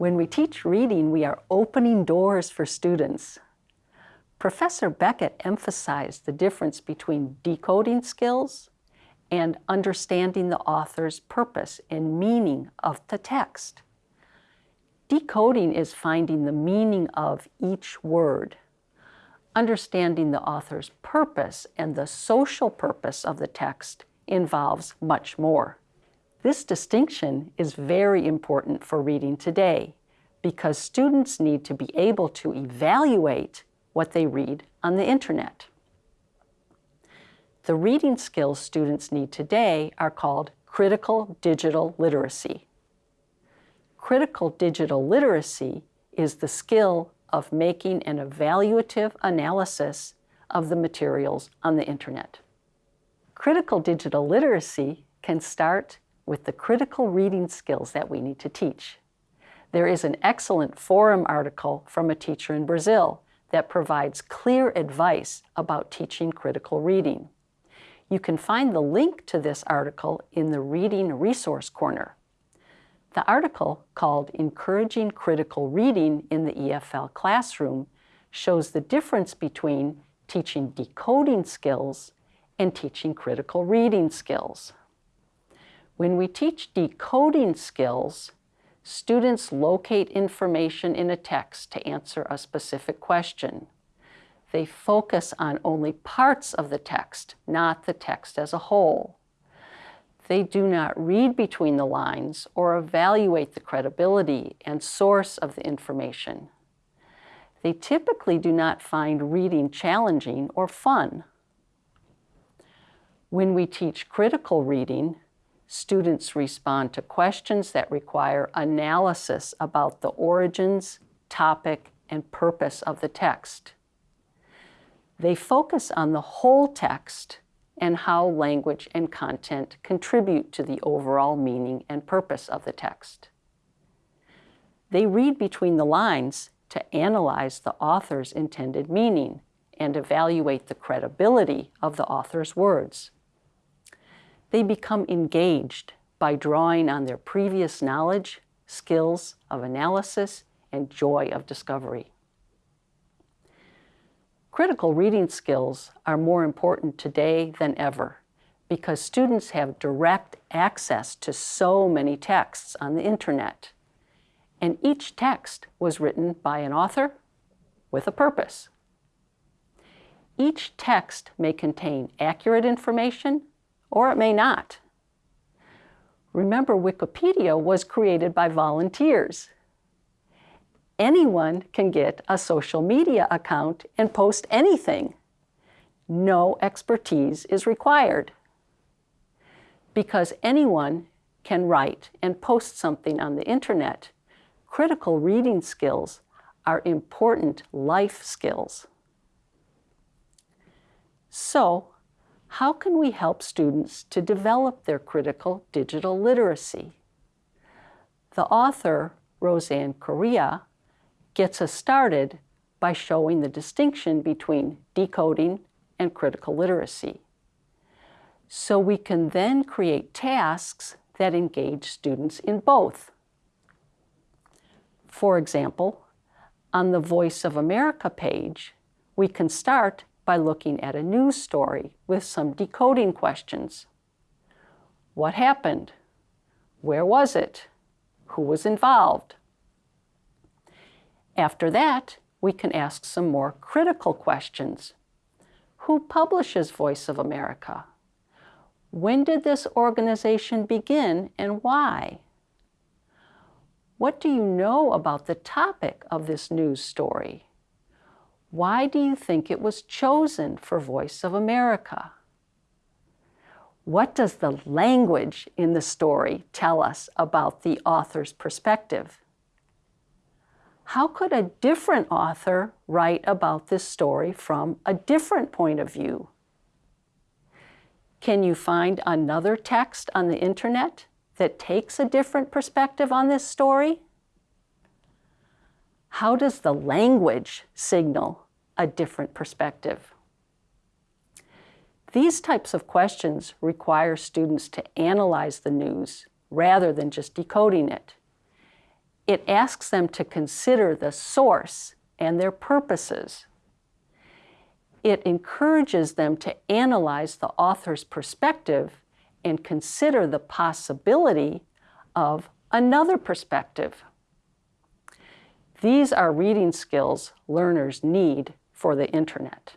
When we teach reading, we are opening doors for students. Professor Beckett emphasized the difference between decoding skills and understanding the author's purpose and meaning of the text. Decoding is finding the meaning of each word. Understanding the author's purpose and the social purpose of the text involves much more. This distinction is very important for reading today because students need to be able to evaluate what they read on the internet. The reading skills students need today are called critical digital literacy. Critical digital literacy is the skill of making an evaluative analysis of the materials on the internet. Critical digital literacy can start with the critical reading skills that we need to teach. There is an excellent forum article from a teacher in Brazil that provides clear advice about teaching critical reading. You can find the link to this article in the Reading Resource Corner. The article, called Encouraging Critical Reading in the EFL Classroom, shows the difference between teaching decoding skills and teaching critical reading skills. When we teach decoding skills, students locate information in a text to answer a specific question. They focus on only parts of the text, not the text as a whole. They do not read between the lines or evaluate the credibility and source of the information. They typically do not find reading challenging or fun. When we teach critical reading, students respond to questions that require analysis about the origins, topic, and purpose of the text. They focus on the whole text and how language and content contribute to the overall meaning and purpose of the text. They read between the lines to analyze the author's intended meaning and evaluate the credibility of the author's words they become engaged by drawing on their previous knowledge, skills of analysis, and joy of discovery. Critical reading skills are more important today than ever because students have direct access to so many texts on the internet. And each text was written by an author with a purpose. Each text may contain accurate information or it may not. Remember, Wikipedia was created by volunteers. Anyone can get a social media account and post anything. No expertise is required. Because anyone can write and post something on the internet, critical reading skills are important life skills. So, how can we help students to develop their critical digital literacy? The author, Rosane Correia, gets us started by showing the distinction between decoding and critical literacy. So we can then create tasks that engage students in both. For example, on the Voice of America page, we can start by looking at a news story with some decoding questions. What happened? Where was it? Who was involved? After that, we can ask some more critical questions. Who publishes Voice of America? When did this organization begin and why? What do you know about the topic of this news story? Why do you think it was chosen for Voice of America? What does the language in the story tell us about the author's perspective? How could a different author write about this story from a different point of view? Can you find another text on the internet that takes a different perspective on this story? How does the language signal a different perspective? These types of questions require students to analyze the news rather than just decoding it. It asks them to consider the source and their purposes. It encourages them to analyze the author's perspective and consider the possibility of another perspective. These are reading skills learners need for the internet.